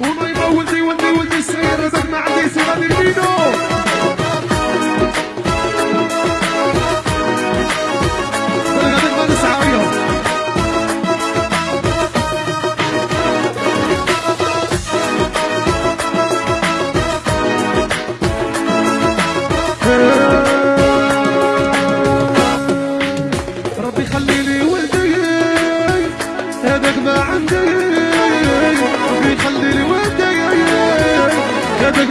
ونايمة ولدي ولدي ولدي الصغير هذاك ما عندي سي غادي نبينو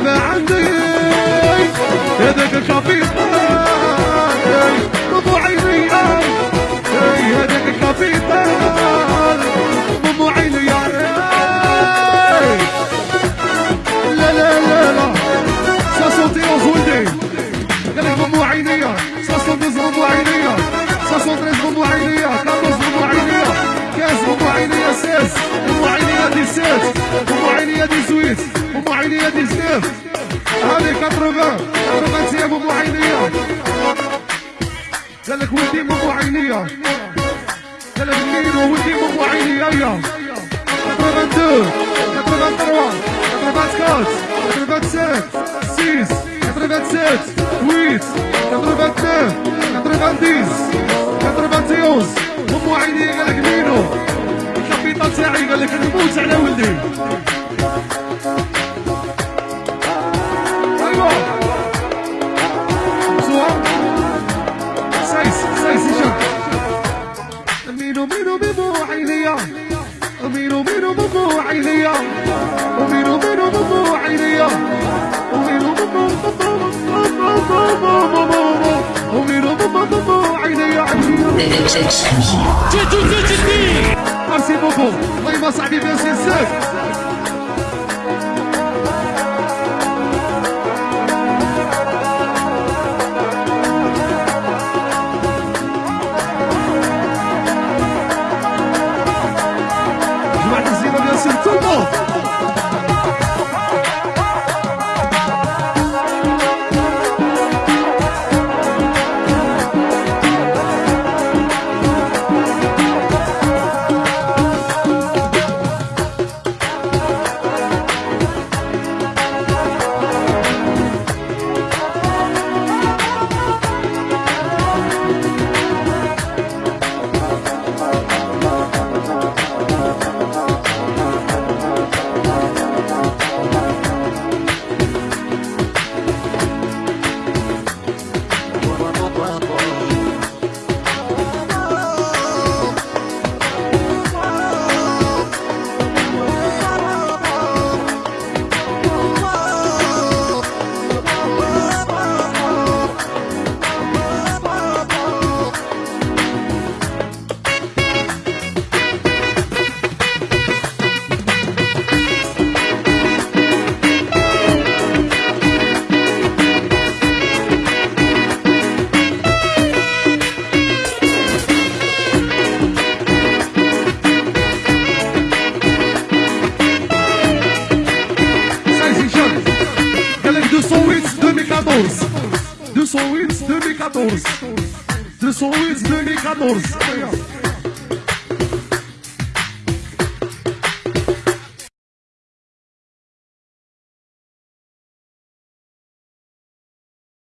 ما عندي هذاك الكابيتان مو عيني هذاك الكابيتان مو عيني لا لا لا لا. 71 ولدي قال لك مو عينية 72 مو عينية 73 مو عينية 14 مو عينية 15 مو عينية 16 مو عينية 17 مو عينية 18 مو عينية 19 هذه 80 80 أيام مو عينية قال لك ولدي مو عينية قال لك مينو ولدي مو عينية يا 82 83 84 85 6 87 8 89 90 91 مو عيني قال لك مينو الكابيتال تاعي قال لك نموت على ولدي مينو مينو مينو عينيا مينو مينو مينو عينيا ومينو مينو مينو عينيا ومينو مينو ومينو ميرسي بوكو الله يبارك صاحبي ميرسي بزاف 208 2014 208 2014